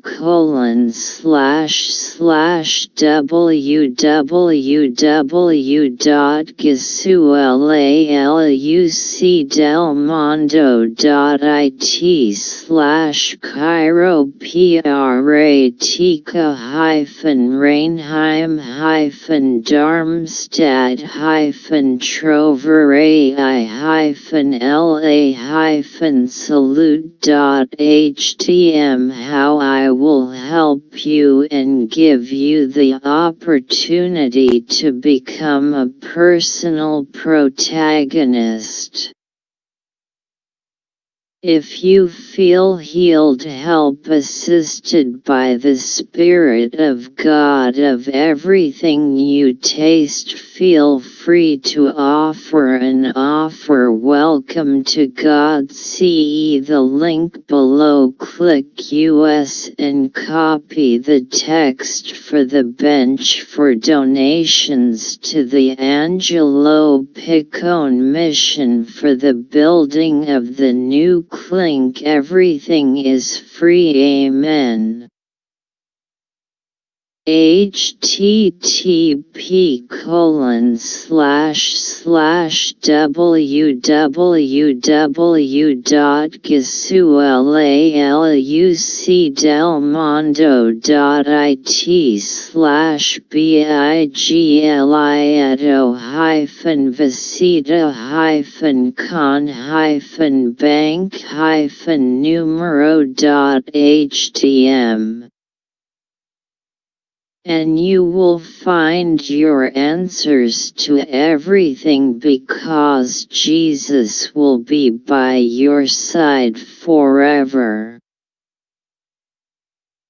colon slash slash www.gisualucdelmondo.it slash chiropra Tika hyphen Reinheim hyphen Darmstadt hyphen Troverai hyphen LA hyphen salute htm how I will help you and give you the opportunity to become a personal protagonist. If you feel healed help assisted by the Spirit of God of everything you taste feel free to offer an offer. Welcome to God. See the link below. Click US and copy the text for the bench for donations to the Angelo Piccone mission. For the building of the new clink everything is free. Amen http colon slash slash www.gisualucdelmondo.it slash biglieto hyphen visita hyphen con hyphen bank hyphen numero dot htm and you will find your answers to everything because Jesus will be by your side forever.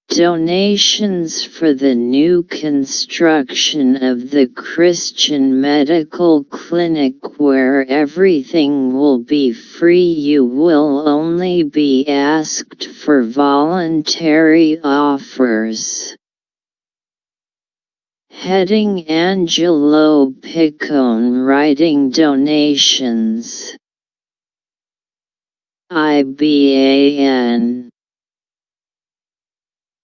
Donations for the new construction of the Christian Medical Clinic where everything will be free you will only be asked for voluntary offers. Heading Angelo Piccone writing donations. IBAN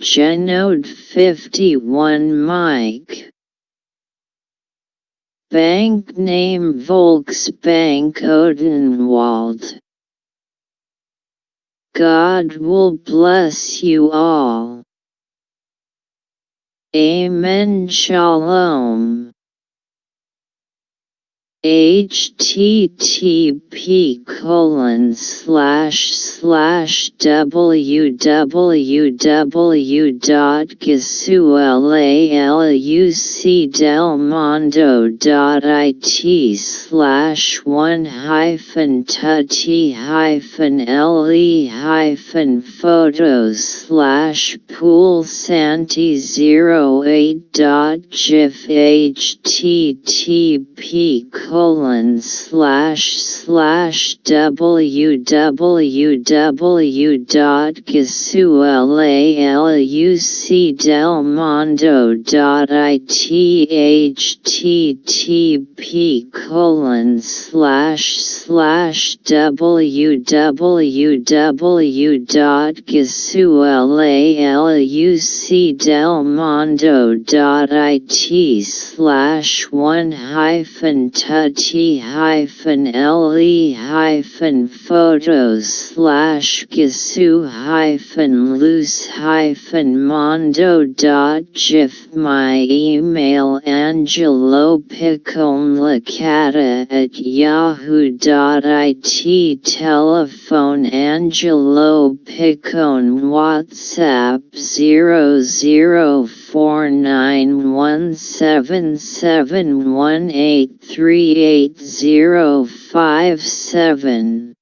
Genode 51 Mike. Bank name Volksbank Odenwald. God will bless you all. Amen. Shalom http colon slash slash www.gisualucdelmondo.it slash one hyphen tutti hyphen le hyphen photos slash pool santi 08 dot gif http colon slash slash www.gisualalucdelmondo.it http colon slash slash www.gisualalucdelmondo.it slash one hyphen tutti hyphen le hyphen photos slash gisu hyphen loose hyphen mondo dot gif my email angelo at yahoo.it telephone angelo piccone whatsapp 00 four nine one seven seven one eight three eight zero five seven.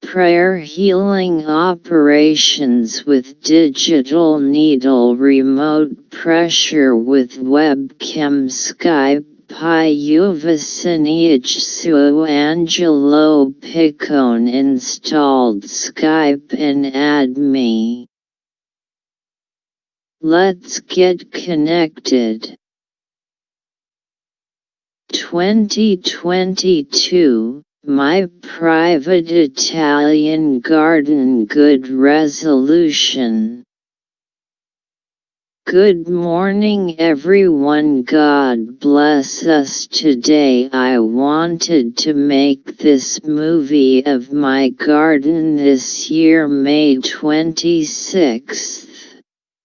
Prayer Healing Operations with Digital Needle Remote Pressure with Webcam Skype Pyuvasiniach Su Angelo Piccone installed Skype and add me. Let's get connected. 2022 My private Italian garden good resolution. Good morning everyone God bless us today I wanted to make this movie of my garden this year May 26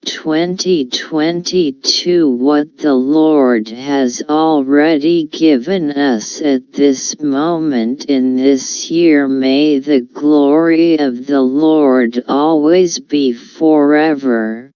2022 What the Lord has already given us at this moment in this year may the glory of the Lord always be forever.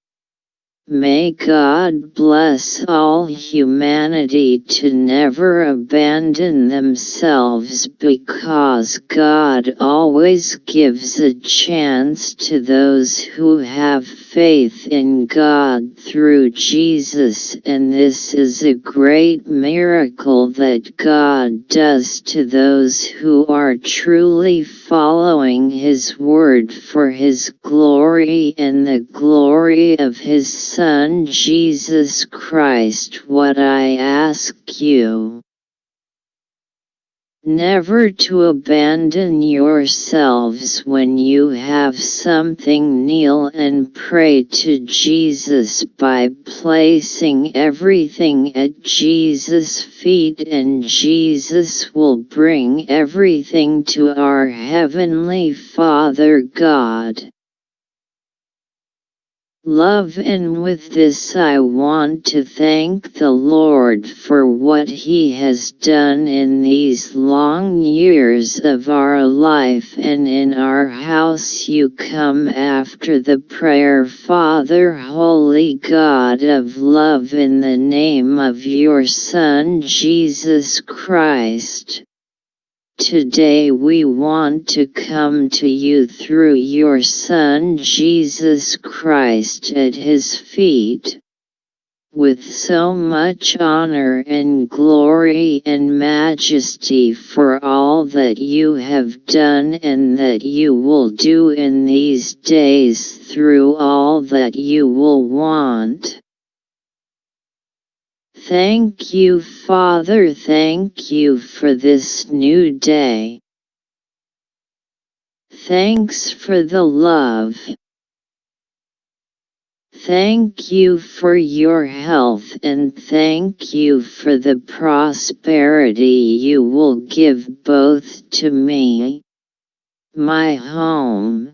May God bless all humanity to never abandon themselves because God always gives a chance to those who have faith in God through Jesus and this is a great miracle that God does to those who are truly following His word for His glory and the glory of His Son Jesus Christ what I ask you. Never to abandon yourselves when you have something kneel and pray to Jesus by placing everything at Jesus' feet and Jesus will bring everything to our Heavenly Father God. Love and with this I want to thank the Lord for what He has done in these long years of our life and in our house you come after the prayer Father Holy God of love in the name of your Son Jesus Christ. Today we want to come to you through your Son Jesus Christ at his feet. With so much honor and glory and majesty for all that you have done and that you will do in these days through all that you will want. Thank you Father thank you for this new day. Thanks for the love. Thank you for your health and thank you for the prosperity you will give both to me, my home,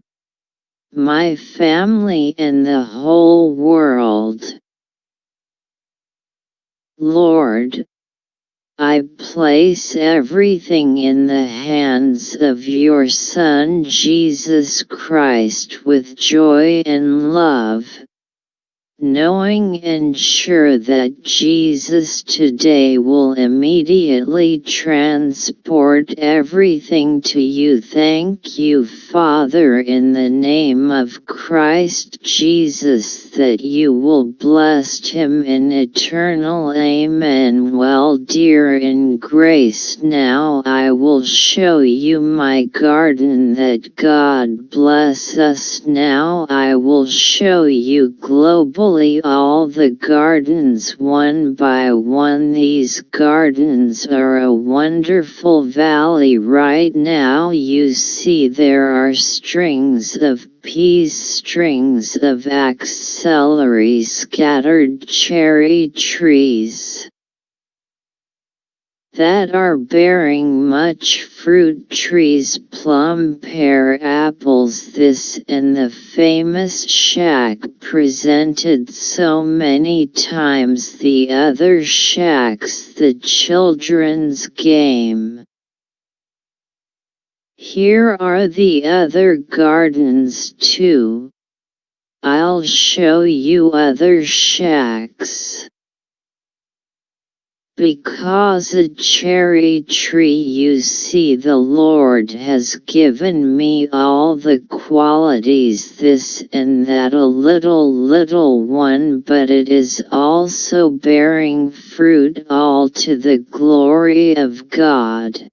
my family and the whole world. Lord, I place everything in the hands of your Son Jesus Christ with joy and love. knowing and sure that Jesus today will immediately transport everything to you. Thank you, Father, in the name of Christ Jesus, that you will bless him in eternal Amen. Well, dear in grace, now I will show you my garden that God bless us. Now I will show you globally all the gardens one by one. These gardens are a wonderful valley right now. You see there are strings of peas, strings of axillary scattered cherry trees that are bearing much fruit. Trees plum pear apples. This and the famous shack presented so many times. The other shacks the children's game here are the other gardens too I'll show you other shacks because a cherry tree you see the Lord has given me all the qualities this and that a little little one but it is also bearing fruit all to the glory of God.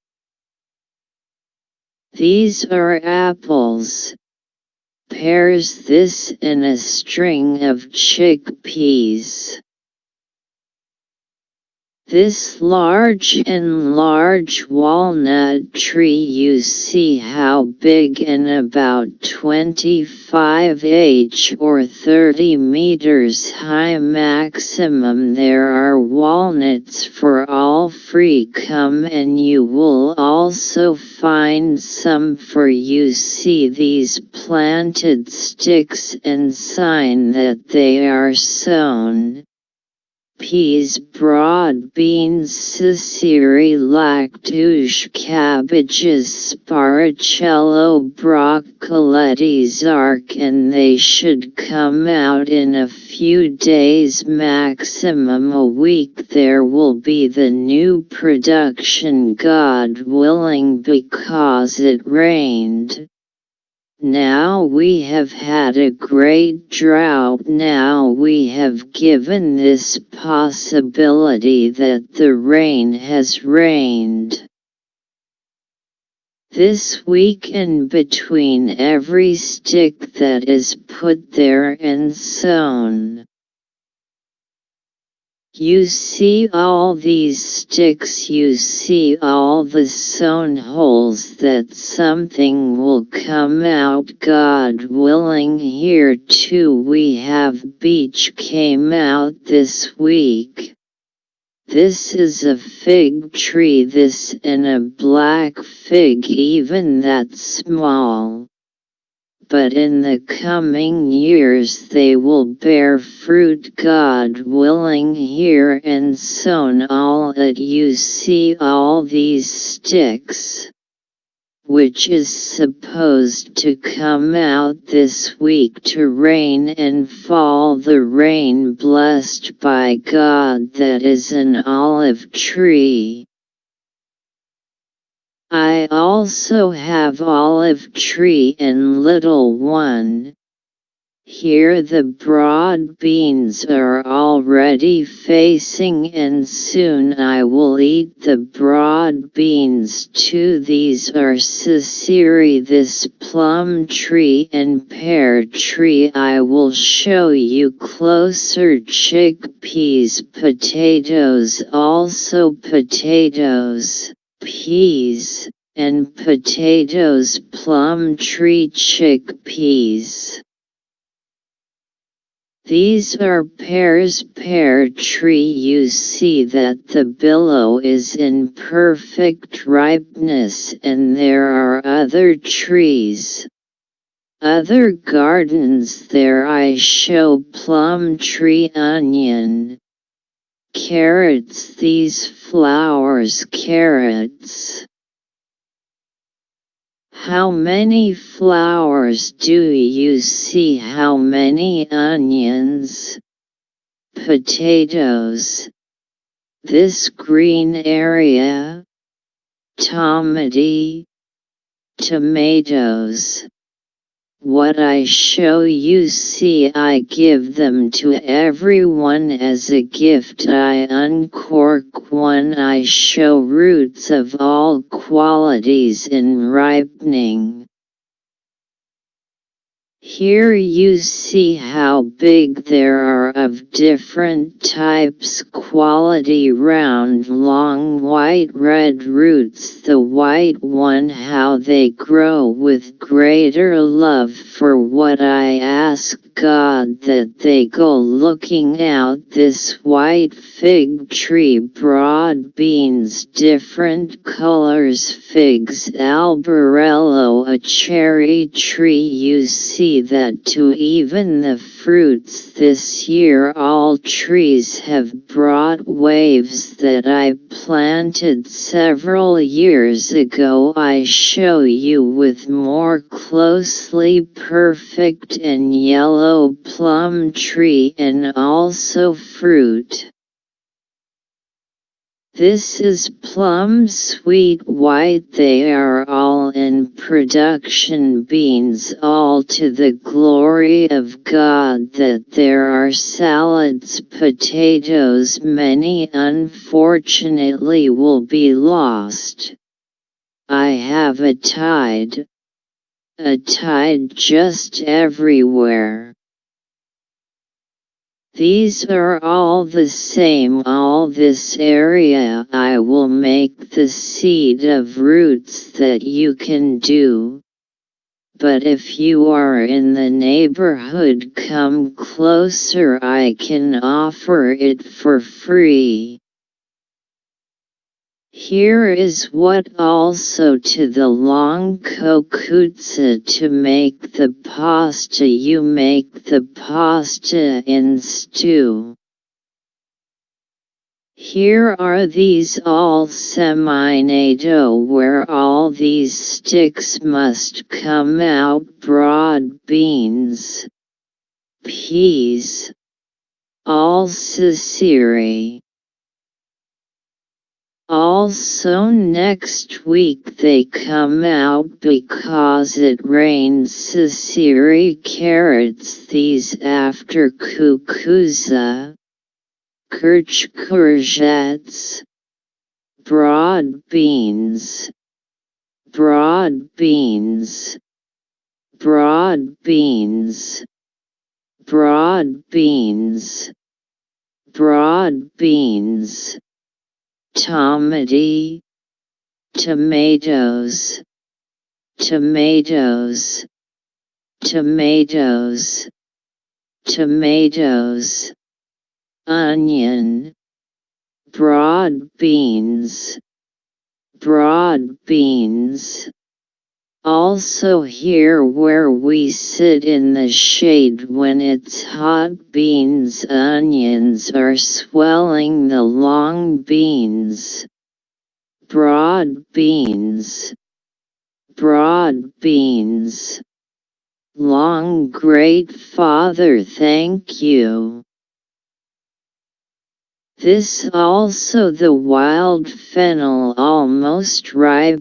These are apples, pears this and a string of chickpeas. This large and large walnut tree you see how big and about 25 h or 30 meters high maximum there are walnuts for all free come and you will also find some for you. See these planted sticks and sign that they are sown peas broad beans Sicily lactuche cabbages sparacello broccoletti arc and they should come out in a few days maximum a week there will be the new production God willing because it rained. Now we have had a great drought now we have given this possibility that the rain has rained. This week in between every stick that is put there and sown. You see all these sticks you see all the sown holes that something will come out God willing here too we have beech came out this week. This is a fig tree this and a black fig even that small but in the coming years they will bear fruit God willing here and sown all that you see all these sticks which is supposed to come out this week to rain and fall the rain blessed by God that is an olive tree. I also have olive tree and little one. Here the broad beans are already facing and soon I will eat the broad beans too. These are Sicily this plum tree and pear tree I will show you closer chickpeas potatoes also potatoes peas, and potatoes plum tree chickpeas. These are pears pear tree you see that the billow is in perfect ripeness and there are other trees. Other gardens there I show plum tree onion. Carrots these flowers carrots. How many flowers do you see? How many onions? potatoes. This green area, tomati, tomatoes. What I show you see I give them to everyone as a gift I uncork one I show roots of all qualities in ripening. Here you see how big there are of different types quality round long white red roots. The white one how they grow with greater love for what I ask God that they go looking out. This white fig tree broad beans different colors figs albarello a cherry tree. You see that to even the fruits this year all trees have brought waves that I planted several years ago I show you with more closely perfect and yellow plum tree and also fruit. This is plum sweet white they are all in production beans all to the glory of God that there are salads potatoes many unfortunately will be lost. I have a tide. A tide just everywhere. These are all the same all this area I will make the seed of roots that you can do. But if you are in the neighborhood come closer I can offer it for free. Here is what also to the long kokutsa to make the pasta you make the pasta in stew. Here are these all semi-NATO where all these sticks must come out broad beans, peas, all Sicily. Also next week they come out because it rains Sicily carrots these after kukuza, kirch courgettes, broad beans, broad beans, broad beans, broad beans, broad beans tomati, tomatoes, tomatoes, tomatoes, tomatoes, onion, broad beans, broad beans. Also here where we sit in the shade when it's hot beans onions are swelling the long beans. Broad beans. Broad beans. Long great father thank you. This also the wild fennel almost ripe